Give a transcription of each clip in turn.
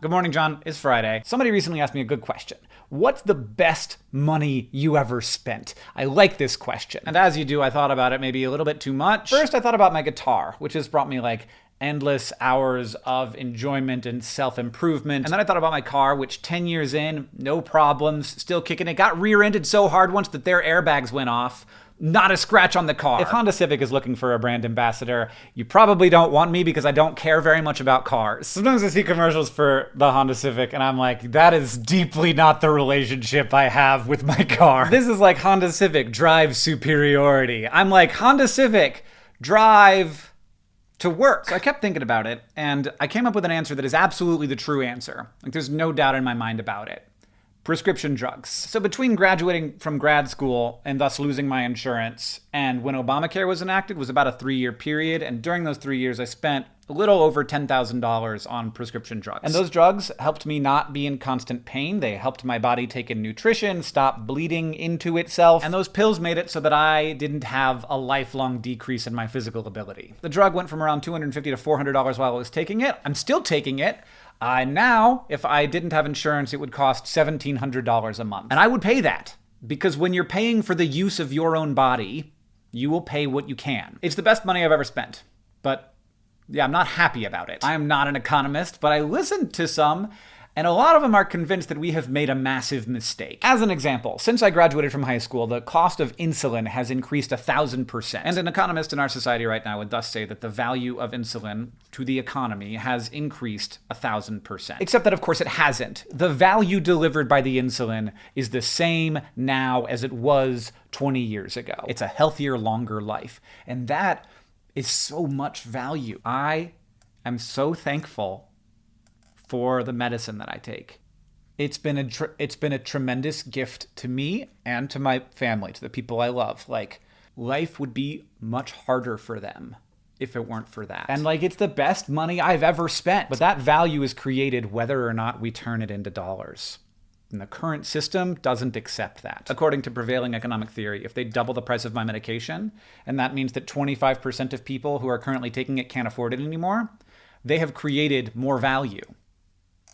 Good morning, John. It's Friday. Somebody recently asked me a good question. What's the best money you ever spent? I like this question. And as you do, I thought about it maybe a little bit too much. First, I thought about my guitar, which has brought me like endless hours of enjoyment and self improvement. And then I thought about my car, which 10 years in, no problems, still kicking it. Got rear ended so hard once that their airbags went off not a scratch on the car. If Honda Civic is looking for a brand ambassador, you probably don't want me because I don't care very much about cars. Sometimes I see commercials for the Honda Civic and I'm like, that is deeply not the relationship I have with my car. This is like Honda Civic drive superiority. I'm like, Honda Civic drive to work. So I kept thinking about it and I came up with an answer that is absolutely the true answer. Like there's no doubt in my mind about it prescription drugs. So between graduating from grad school and thus losing my insurance and when Obamacare was enacted was about a three-year period. And during those three years, I spent a little over $10,000 on prescription drugs. And those drugs helped me not be in constant pain. They helped my body take in nutrition, stop bleeding into itself. And those pills made it so that I didn't have a lifelong decrease in my physical ability. The drug went from around $250 to $400 while I was taking it. I'm still taking it. Uh, now, if I didn't have insurance, it would cost $1,700 a month. And I would pay that because when you're paying for the use of your own body, you will pay what you can. It's the best money I've ever spent, but yeah, I'm not happy about it. I am not an economist, but I listened to some and a lot of them are convinced that we have made a massive mistake. As an example, since I graduated from high school, the cost of insulin has increased a thousand percent. And an economist in our society right now would thus say that the value of insulin to the economy has increased a thousand percent. Except that, of course, it hasn't. The value delivered by the insulin is the same now as it was 20 years ago. It's a healthier, longer life. And that is so much value. I am so thankful for the medicine that I take. It's been a it's been a tremendous gift to me and to my family, to the people I love. Like life would be much harder for them if it weren't for that. And like it's the best money I've ever spent. But that value is created whether or not we turn it into dollars. And the current system doesn't accept that. According to prevailing economic theory, if they double the price of my medication, and that means that 25% of people who are currently taking it can't afford it anymore, they have created more value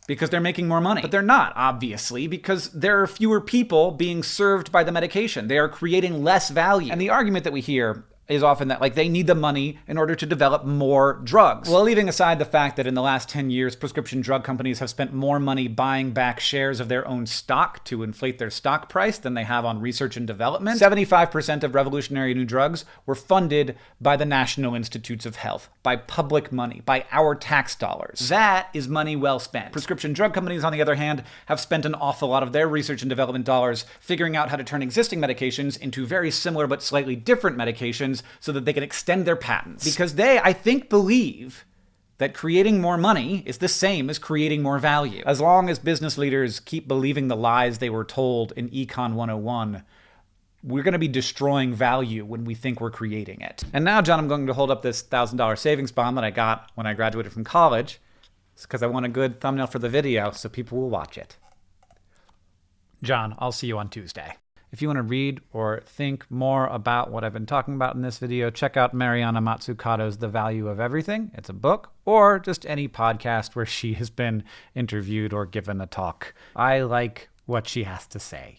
because they're making more money. But they're not, obviously, because there are fewer people being served by the medication. They are creating less value. And the argument that we hear is often that like they need the money in order to develop more drugs. Well, leaving aside the fact that in the last 10 years, prescription drug companies have spent more money buying back shares of their own stock to inflate their stock price than they have on research and development, 75% of revolutionary new drugs were funded by the National Institutes of Health, by public money, by our tax dollars. That is money well spent. Prescription drug companies, on the other hand, have spent an awful lot of their research and development dollars figuring out how to turn existing medications into very similar but slightly different medications so that they can extend their patents. Because they, I think, believe that creating more money is the same as creating more value. As long as business leaders keep believing the lies they were told in Econ 101, we're going to be destroying value when we think we're creating it. And now, John, I'm going to hold up this $1,000 savings bond that I got when I graduated from college. It's because I want a good thumbnail for the video so people will watch it. John, I'll see you on Tuesday. If you want to read or think more about what I've been talking about in this video, check out Mariana Mazzucato's The Value of Everything. It's a book, or just any podcast where she has been interviewed or given a talk. I like what she has to say.